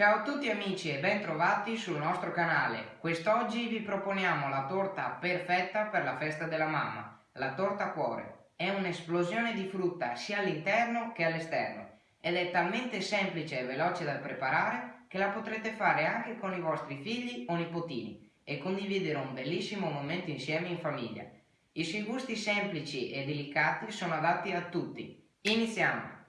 Ciao a tutti amici e ben trovati sul nostro canale. Quest'oggi vi proponiamo la torta perfetta per la festa della mamma, la torta cuore. È un'esplosione di frutta sia all'interno che all'esterno ed è talmente semplice e veloce da preparare che la potrete fare anche con i vostri figli o nipotini e condividere un bellissimo momento insieme in famiglia. I suoi gusti semplici e delicati sono adatti a tutti. Iniziamo!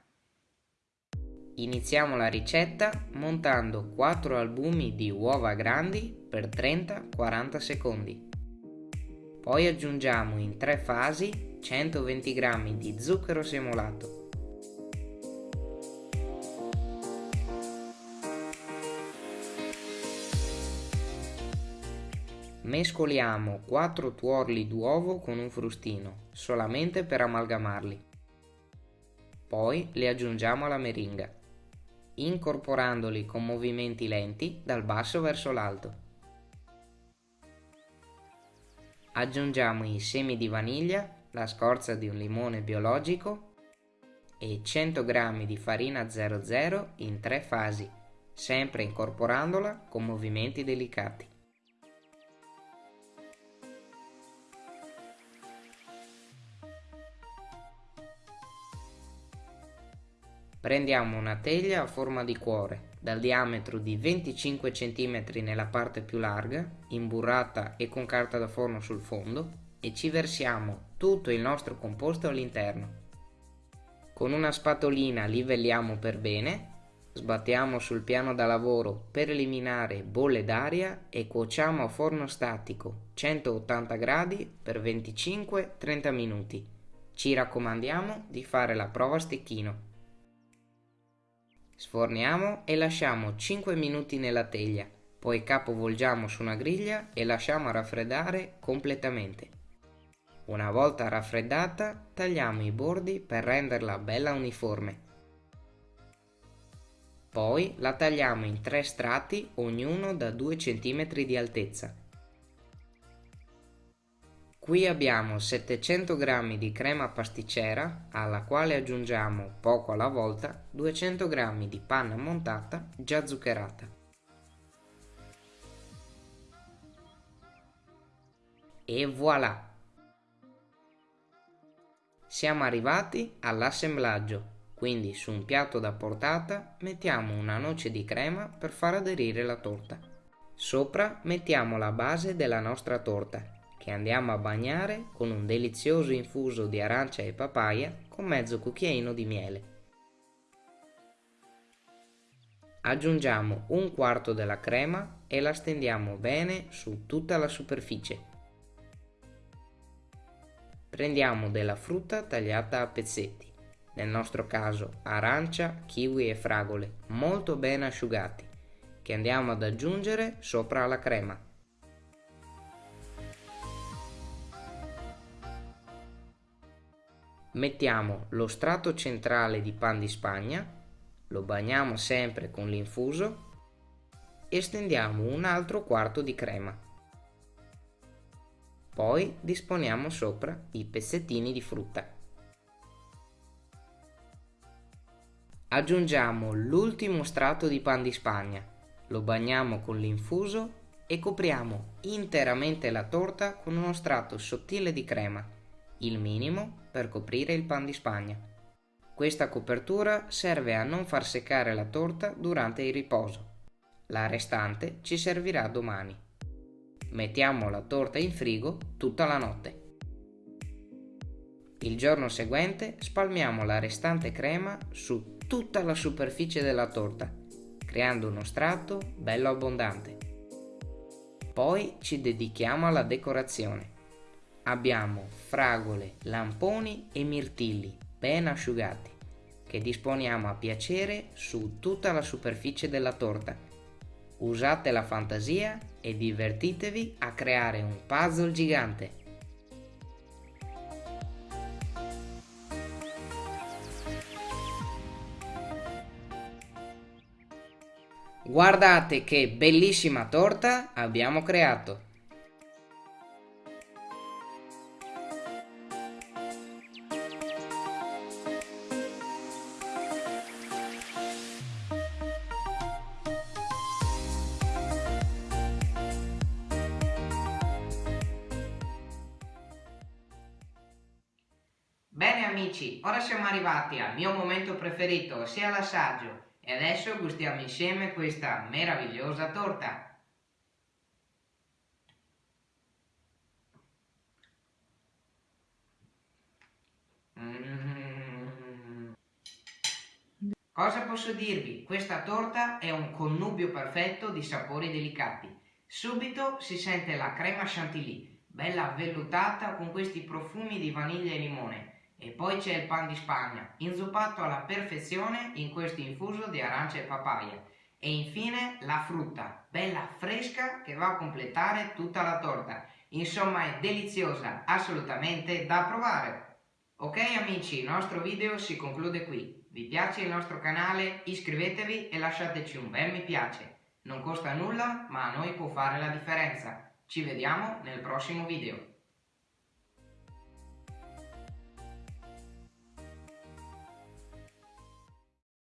Iniziamo la ricetta montando 4 albumi di uova grandi per 30-40 secondi. Poi aggiungiamo in tre fasi 120 g di zucchero semolato. Mescoliamo 4 tuorli d'uovo con un frustino, solamente per amalgamarli. Poi li aggiungiamo alla meringa incorporandoli con movimenti lenti dal basso verso l'alto. Aggiungiamo i semi di vaniglia, la scorza di un limone biologico e 100 g di farina 00 in tre fasi, sempre incorporandola con movimenti delicati. Prendiamo una teglia a forma di cuore, dal diametro di 25 cm nella parte più larga, imburrata e con carta da forno sul fondo, e ci versiamo tutto il nostro composto all'interno. Con una spatolina livelliamo per bene, sbattiamo sul piano da lavoro per eliminare bolle d'aria e cuociamo a forno statico 180 gradi per 25-30 minuti. Ci raccomandiamo di fare la prova a stecchino. Sforniamo e lasciamo 5 minuti nella teglia, poi capovolgiamo su una griglia e lasciamo raffreddare completamente. Una volta raffreddata tagliamo i bordi per renderla bella uniforme. Poi la tagliamo in tre strati ognuno da 2 cm di altezza. Qui abbiamo 700 g di crema pasticcera alla quale aggiungiamo poco alla volta 200 g di panna montata già zuccherata. E voilà! Siamo arrivati all'assemblaggio, quindi su un piatto da portata mettiamo una noce di crema per far aderire la torta. Sopra mettiamo la base della nostra torta che andiamo a bagnare con un delizioso infuso di arancia e papaya con mezzo cucchiaino di miele. Aggiungiamo un quarto della crema e la stendiamo bene su tutta la superficie. Prendiamo della frutta tagliata a pezzetti, nel nostro caso arancia, kiwi e fragole, molto ben asciugati, che andiamo ad aggiungere sopra la crema. Mettiamo lo strato centrale di pan di spagna, lo bagniamo sempre con l'infuso e stendiamo un altro quarto di crema. Poi disponiamo sopra i pezzettini di frutta. Aggiungiamo l'ultimo strato di pan di spagna, lo bagniamo con l'infuso e copriamo interamente la torta con uno strato sottile di crema il minimo per coprire il pan di spagna. Questa copertura serve a non far seccare la torta durante il riposo. La restante ci servirà domani. Mettiamo la torta in frigo tutta la notte. Il giorno seguente spalmiamo la restante crema su tutta la superficie della torta, creando uno strato bello abbondante. Poi ci dedichiamo alla decorazione abbiamo fragole, lamponi e mirtilli ben asciugati che disponiamo a piacere su tutta la superficie della torta. Usate la fantasia e divertitevi a creare un puzzle gigante. Guardate che bellissima torta abbiamo creato! Amici, ora siamo arrivati al mio momento preferito, ossia l'assaggio. E adesso gustiamo insieme questa meravigliosa torta. Mm. Cosa posso dirvi? Questa torta è un connubio perfetto di sapori delicati. Subito si sente la crema chantilly, bella vellutata con questi profumi di vaniglia e limone. E poi c'è il pan di Spagna, inzuppato alla perfezione in questo infuso di arancia e papaya. E infine la frutta, bella fresca che va a completare tutta la torta. Insomma è deliziosa, assolutamente da provare. Ok amici, il nostro video si conclude qui. Vi piace il nostro canale? Iscrivetevi e lasciateci un bel mi piace. Non costa nulla, ma a noi può fare la differenza. Ci vediamo nel prossimo video.